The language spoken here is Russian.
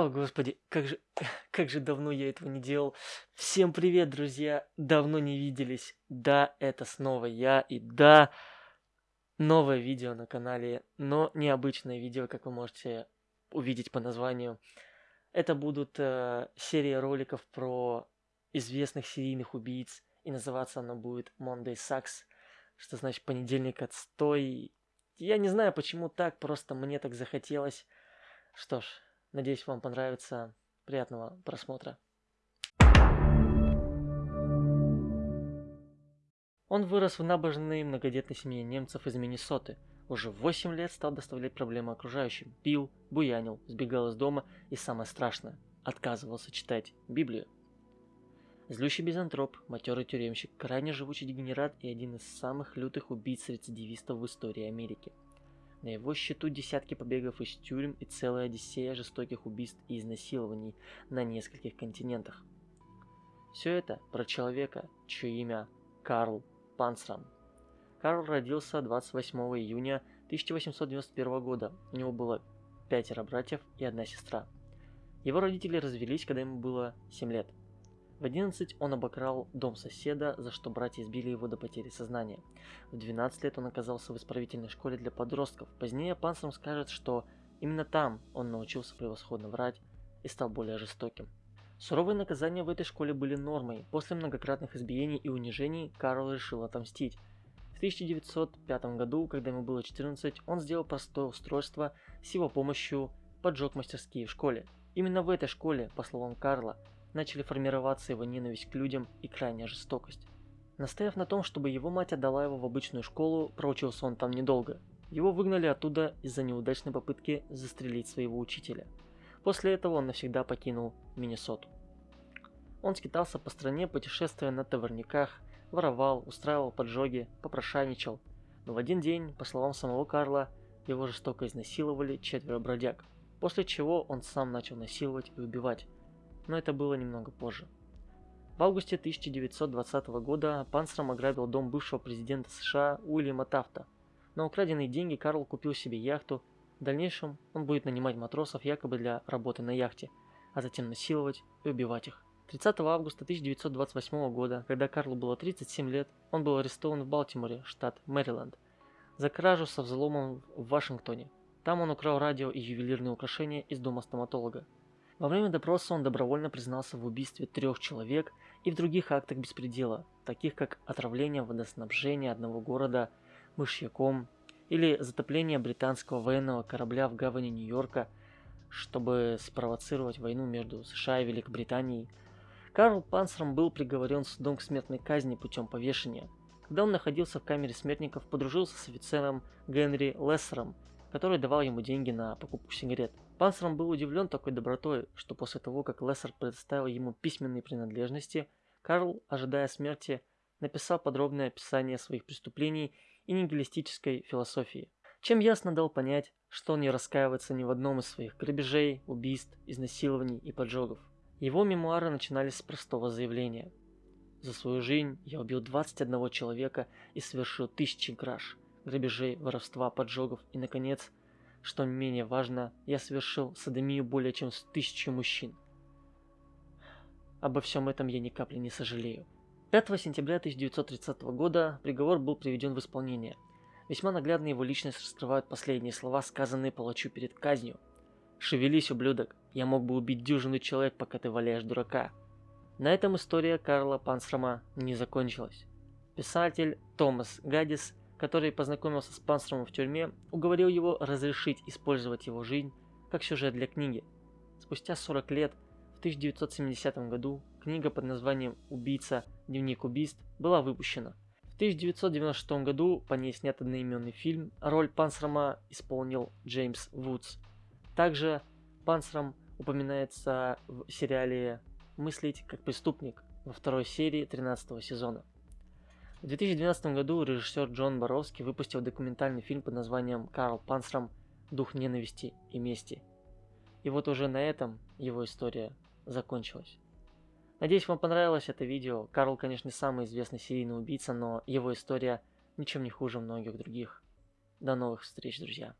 О, господи, как же, как же давно я этого не делал. Всем привет, друзья. Давно не виделись. Да, это снова я. И да, новое видео на канале, но необычное видео, как вы можете увидеть по названию. Это будут э, серия роликов про известных серийных убийц. И называться оно будет Monday Sucks, что значит понедельник отстой. Я не знаю, почему так, просто мне так захотелось. Что ж, надеюсь, вам понравится. Приятного просмотра. Он вырос в набожной многодетной семье немцев из Миннесоты. Уже в 8 лет стал доставлять проблемы окружающим. Пил, буянил, сбегал из дома и, самое страшное, отказывался читать Библию. Злющий безантроп, матерый тюремщик, крайне живучий дегенерат и один из самых лютых убийц-рецидивистов в истории Америки. На его счету десятки побегов из тюрем и целая одиссея жестоких убийств и изнасилований на нескольких континентах. Все это про человека, чье имя Карл Панцрам. Карл родился 28 июня 1891 года. У него было пятеро братьев и одна сестра. Его родители развелись, когда ему было 7 лет. В 11 он обокрал дом соседа, за что братья избили его до потери сознания. В 12 лет он оказался в исправительной школе для подростков. Позднее Панцером скажет, что именно там он научился превосходно врать и стал более жестоким. Суровые наказания в этой школе были нормой. После многократных избиений и унижений Карл решил отомстить. В 1905 году, когда ему было 14, он сделал простое устройство, с его помощью поджег мастерские в школе. Именно в этой школе, по словам Карла, начали формироваться его ненависть к людям и крайняя жестокость. Настояв на том, чтобы его мать отдала его в обычную школу, проучился он там недолго. Его выгнали оттуда из-за неудачной попытки застрелить своего учителя. После этого он навсегда покинул Миннесоту. Он скитался по стране, путешествуя на товарниках, воровал, устраивал поджоги, попрошайничал. Но в один день, по словам самого Карла, его жестоко изнасиловали четверо бродяг, после чего он сам начал насиловать и убивать, но это было немного позже. В августе 1920 года Панцером ограбил дом бывшего президента США Уильяма Тафта. На украденные деньги Карл купил себе яхту. В дальнейшем он будет нанимать матросов якобы для работы на яхте, а затем насиловать и убивать их. 30 августа 1928 года, когда Карлу было 37 лет, он был арестован в Балтиморе, штат Мэриленд, за кражу со взломом в Вашингтоне. Там он украл радио и ювелирные украшения из дома стоматолога. Во время допроса он добровольно признался в убийстве трех человек и в других актах беспредела, таких как отравление водоснабжения одного города мышьяком или затопление британского военного корабля в гавани Нью-Йорка, чтобы спровоцировать войну между США и Великобританией. Карл Панцером был приговорен судом к смертной казни путем повешения. Когда он находился в камере смертников, подружился с офицером Генри Лессером, который давал ему деньги на покупку сигарет. Панцером был удивлен такой добротой, что после того, как Лессер предоставил ему письменные принадлежности, Карл, ожидая смерти, написал подробное описание своих преступлений и нигилистической философии, чем ясно дал понять, что он не раскаивается ни в одном из своих грабежей, убийств, изнасилований и поджогов. Его мемуары начинались с простого заявления. За свою жизнь я убил 21 человека и совершил тысячи краж, грабежей, воровства, поджогов и, наконец, что не менее важно, я совершил садомию более чем с тысячу мужчин. Обо всем этом я ни капли не сожалею. 5 сентября 1930 года приговор был приведен в исполнение. Весьма наглядно его личность раскрывают последние слова, сказанные палачу перед казнью. «Шевелись, ублюдок, я мог бы убить дюжину человек, пока ты валяешь дурака». На этом история Карла Пансрома не закончилась. Писатель Томас Гаддис который познакомился с Панстромом в тюрьме, уговорил его разрешить использовать его жизнь как сюжет для книги. Спустя 40 лет, в 1970 году, книга под названием «Убийца. Дневник убийств» была выпущена. В 1996 году по ней снят одноименный фильм, роль Панцрома исполнил Джеймс Вудс. Также Панцром упоминается в сериале «Мыслить как преступник» во второй серии 13 сезона. В 2012 году режиссер Джон Боровский выпустил документальный фильм под названием «Карл Панцром. Дух ненависти и мести». И вот уже на этом его история закончилась. Надеюсь, вам понравилось это видео. Карл, конечно, самый известный серийный убийца, но его история ничем не хуже многих других. До новых встреч, друзья.